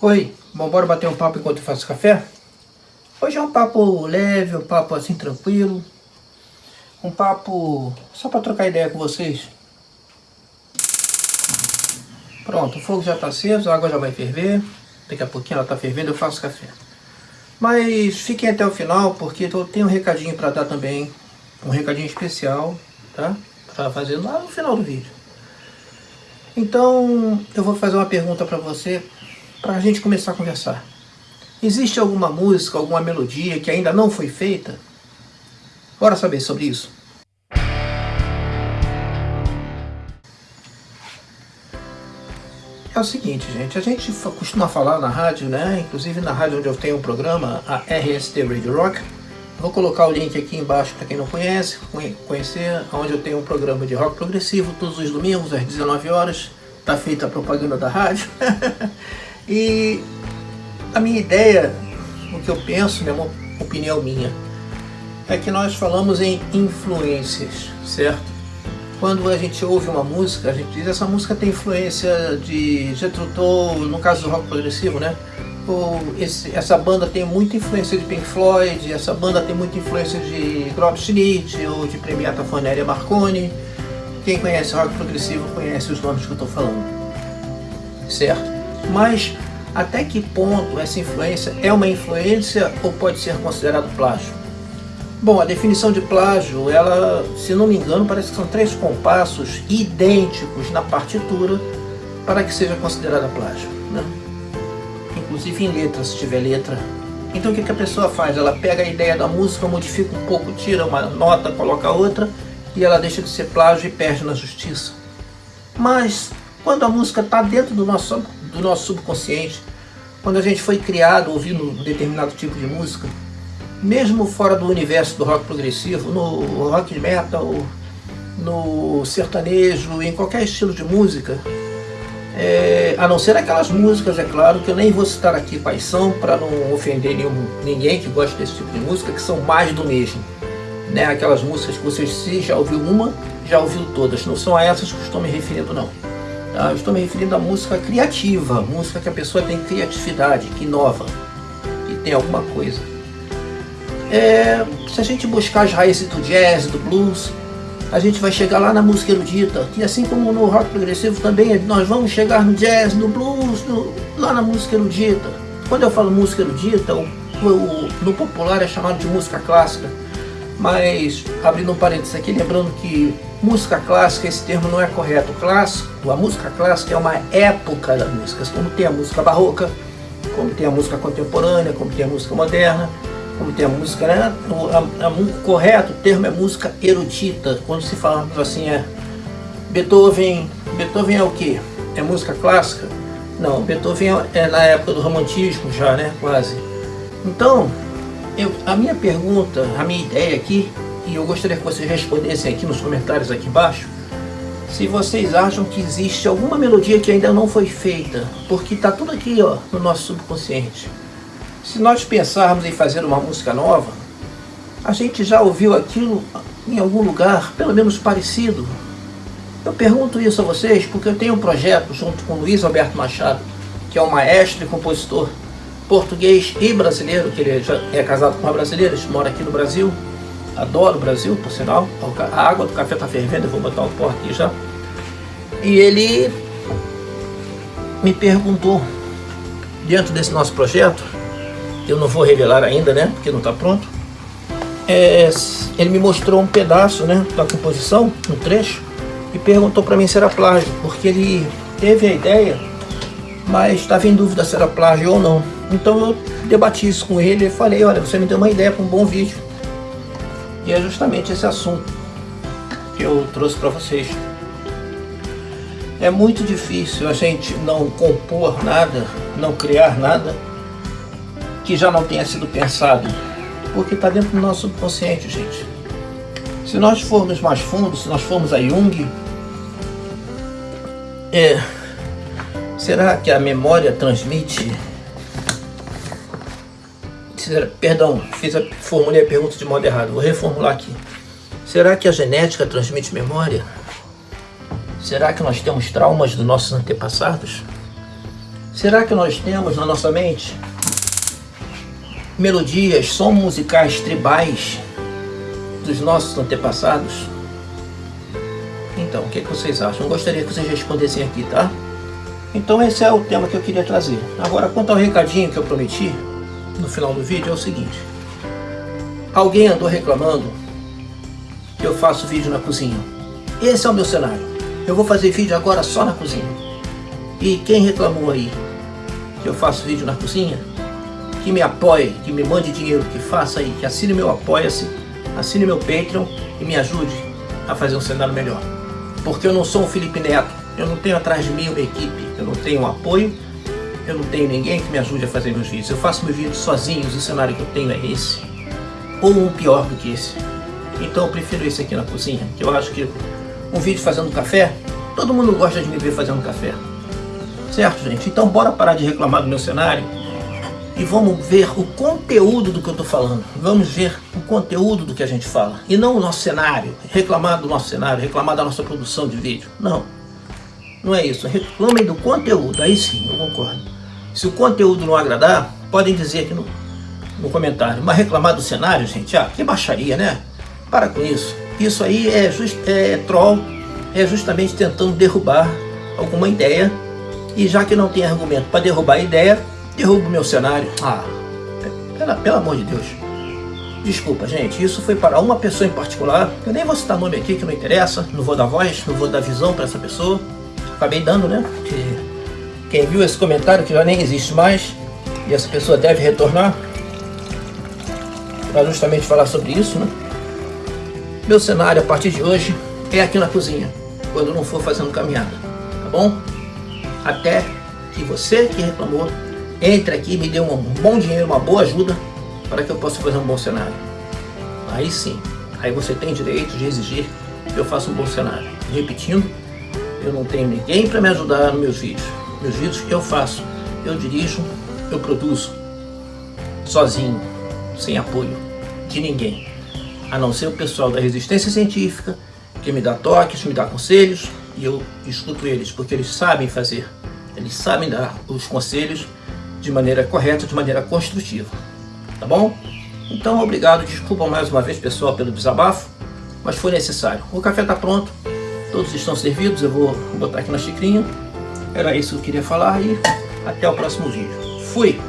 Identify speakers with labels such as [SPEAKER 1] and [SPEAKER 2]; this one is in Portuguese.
[SPEAKER 1] Oi, vamos bora bater um papo enquanto eu faço café? Hoje é um papo leve, um papo assim tranquilo. Um papo só para trocar ideia com vocês. Pronto, o fogo já está aceso, a água já vai ferver. Daqui a pouquinho ela está fervendo, eu faço café. Mas fiquem até o final, porque eu tenho um recadinho para dar também. Um recadinho especial, tá? Para fazer lá no final do vídeo. Então, eu vou fazer uma pergunta para você para a gente começar a conversar. Existe alguma música, alguma melodia que ainda não foi feita? Bora saber sobre isso. É o seguinte, gente, a gente costuma falar na rádio, né? Inclusive na rádio onde eu tenho um programa, a RST Radio Rock. Vou colocar o link aqui embaixo para quem não conhece, conhecer, onde eu tenho um programa de rock progressivo todos os domingos às 19 horas. Tá feita a propaganda da rádio. E a minha ideia, o que eu penso, né, uma opinião minha, é que nós falamos em influências, certo? Quando a gente ouve uma música, a gente diz essa música tem influência de Jethro no caso do rock progressivo, né? Ou esse, essa banda tem muita influência de Pink Floyd, essa banda tem muita influência de Grob Schmidt ou de Premiata Fonéria Marconi. Quem conhece rock progressivo conhece os nomes que eu estou falando, certo? Mas até que ponto essa influência é uma influência ou pode ser considerado plágio? Bom, a definição de plágio, ela, se não me engano, parece que são três compassos idênticos na partitura para que seja considerada plágio. Né? Inclusive em letra, se tiver letra. Então o que, a pessoa faz? Ela pega a ideia da música, modifica um pouco, tira uma nota, coloca outra e ela deixa de ser plágio e perde na justiça. Mas quando a música está dentro do nosso do nosso subconsciente, quando a gente foi criado ouvindo um determinado tipo de música, mesmo fora do universo do rock progressivo, no rock metal, no sertanejo, em qualquer estilo de música, é, a não ser aquelas músicas, é claro, que eu nem vou citar aqui quais são, para não ofender nenhum, ninguém que gosta desse tipo de música, que são mais do mesmo. Né? Aquelas músicas que você se já ouviu uma, já ouviu todas. Não são a essas que estou me referindo, não. Tá? Eu estou me referindo à música criativa, música que a pessoa tem criatividade, que inova, que tem alguma coisa. É, se a gente buscar as raízes do jazz, do blues, a gente vai chegar lá na música erudita, que assim como no rock progressivo também, nós vamos chegar no jazz, no blues, no, lá na música erudita. Quando eu falo música erudita, o, o, no popular é chamado de música clássica, mas abrindo um parênteses aqui, lembrando que Música clássica, esse termo não é correto. Clássico, a música clássica é uma época da música, como tem a música barroca, como tem a música contemporânea, como tem a música moderna, como tem a música, né? O, a, a, o correto termo é música erudita. Quando se fala assim, é Beethoven, Beethoven é o que? É música clássica? Não, Beethoven é, é na época do romantismo já, né? Quase. Então, eu, a minha pergunta, a minha ideia aqui e eu gostaria que vocês respondessem aqui nos comentários aqui embaixo se vocês acham que existe alguma melodia que ainda não foi feita, porque está tudo aqui ó, no nosso subconsciente. Se nós pensarmos em fazer uma música nova, a gente já ouviu aquilo em algum lugar, pelo menos parecido. Eu pergunto isso a vocês porque eu tenho um projeto junto com Luiz Alberto Machado, que é um maestro e compositor português e brasileiro, que ele já é casado com uma brasileira, mora aqui no Brasil, Adoro o Brasil, por sinal. A água do café está fervendo, eu vou botar o pó aqui já. E ele me perguntou, dentro desse nosso projeto, eu não vou revelar ainda, né, porque não está pronto, é, ele me mostrou um pedaço né, da composição, um trecho, e perguntou para mim se era plágio, porque ele teve a ideia, mas estava em dúvida se era plágio ou não. Então eu debati isso com ele e falei, olha, você me deu uma ideia para um bom vídeo. E é justamente esse assunto que eu trouxe para vocês. É muito difícil a gente não compor nada, não criar nada que já não tenha sido pensado, porque está dentro do nosso subconsciente, gente. Se nós formos mais fundo, se nós formos a Jung, é, será que a memória transmite perdão, fiz a, formulei a pergunta de modo errado, vou reformular aqui. Será que a genética transmite memória? Será que nós temos traumas dos nossos antepassados? Será que nós temos na nossa mente melodias, sons musicais tribais dos nossos antepassados? Então, o que, é que vocês acham? Eu gostaria que vocês respondessem aqui, tá? Então esse é o tema que eu queria trazer. Agora, quanto ao recadinho que eu prometi no final do vídeo, é o seguinte. Alguém andou reclamando que eu faço vídeo na cozinha. Esse é o meu cenário. Eu vou fazer vídeo agora só na cozinha. E quem reclamou aí que eu faço vídeo na cozinha, que me apoie, que me mande dinheiro, que faça aí, que assine meu Apoia-se, assine meu Patreon e me ajude a fazer um cenário melhor. Porque eu não sou um Felipe Neto, eu não tenho atrás de mim uma equipe, eu não tenho um apoio, eu não tenho ninguém que me ajude a fazer meus vídeos. Eu faço meus vídeos sozinhos, o cenário que eu tenho é esse. Ou um pior do que esse. Então eu prefiro esse aqui na cozinha, que eu acho que um vídeo fazendo café, todo mundo gosta de me ver fazendo café. Certo, gente? Então bora parar de reclamar do meu cenário e vamos ver o conteúdo do que eu estou falando. Vamos ver o conteúdo do que a gente fala. E não o nosso cenário, reclamar do nosso cenário, reclamar da nossa produção de vídeo. Não. Não é isso. Reclamem do conteúdo. Aí sim, eu concordo. Se o conteúdo não agradar, podem dizer aqui no, no comentário. Mas reclamar do cenário, gente, ah, que baixaria, né? Para com isso. Isso aí é, just, é troll, é justamente tentando derrubar alguma ideia. E já que não tem argumento para derrubar a ideia, derruba o meu cenário. Ah, pela, pelo amor de Deus. Desculpa, gente, isso foi para uma pessoa em particular. Eu nem vou citar nome aqui, que não interessa. Não vou dar voz, não vou dar visão para essa pessoa. Acabei dando, né? Que quem viu esse comentário, que já nem existe mais, e essa pessoa deve retornar, para justamente falar sobre isso, né? Meu cenário a partir de hoje é aqui na cozinha, quando não for fazendo caminhada, tá bom? Até que você que reclamou entre aqui e me dê um bom dinheiro, uma boa ajuda para que eu possa fazer um bom cenário. Aí sim, aí você tem direito de exigir que eu faça um bom cenário. Repetindo, eu não tenho ninguém para me ajudar nos meus vídeos. Meus vídeos eu faço, eu dirijo, eu produzo, sozinho, sem apoio de ninguém a não ser o pessoal da resistência científica, que me dá toques, me dá conselhos, e eu escuto eles, porque eles sabem fazer, eles sabem dar os conselhos de maneira correta, de maneira construtiva, tá bom? Então, obrigado, desculpa mais uma vez, pessoal, pelo desabafo, mas foi necessário. O café está pronto, todos estão servidos, eu vou botar aqui na xicrinha, era isso que eu queria falar e até o próximo vídeo. Fui!